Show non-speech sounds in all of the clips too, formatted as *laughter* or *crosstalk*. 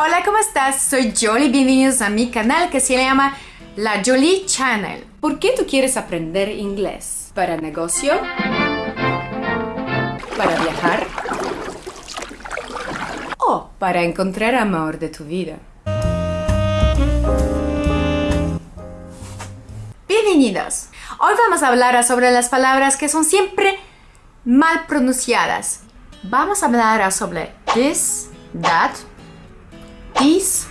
Hola, ¿cómo estás? Soy Jolie, bienvenidos a mi canal que se llama La Jolie Channel. ¿Por qué tú quieres aprender inglés? ¿Para negocio? ¿Para viajar? ¿O para encontrar amor de tu vida? Bienvenidos. Hoy vamos a hablar sobre las palabras que son siempre mal pronunciadas. Vamos a hablar sobre this, that, these,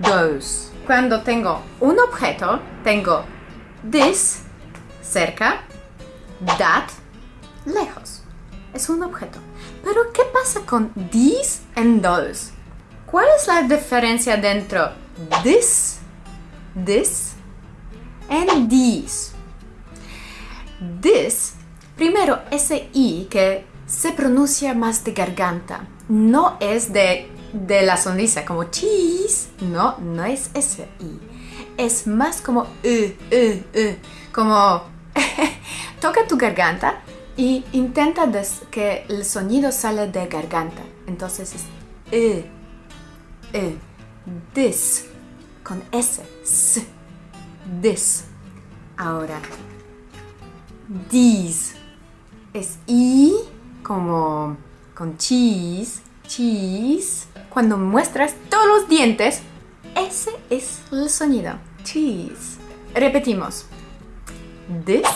those. Cuando tengo un objeto, tengo this cerca, that lejos. Es un objeto. Pero ¿qué pasa con these and those? ¿Cuál es la diferencia dentro this, this and these? This, primero ese i que se pronuncia más de garganta, no es de de la sonrisa, como cheese. No, no es ese I. Es más como como *laughs* toca tu garganta y intenta que el sonido sale de garganta. Entonces es this con S, S, this. Ahora, these es I como con cheese, cheese cuando muestras todos los dientes, ese es el sonido. Cheese. Repetimos. This,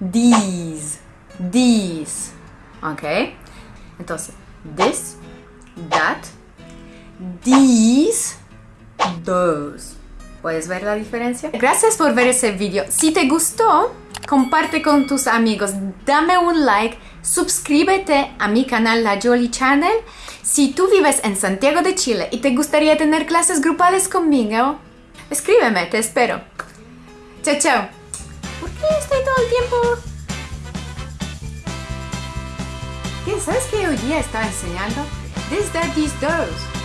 these, these. ¿Ok? Entonces, this, that, these, those. ¿Puedes ver la diferencia? Gracias por ver ese video. Si te gustó, comparte con tus amigos, dame un like, suscríbete a mi canal La Jolie Channel. Si tú vives en Santiago de Chile y te gustaría tener clases grupales conmigo, escríbeme, te espero. Chao, chao. ¿Por qué estoy todo el tiempo? ¿Sabes qué hoy día estaba enseñando? This, that, these, those.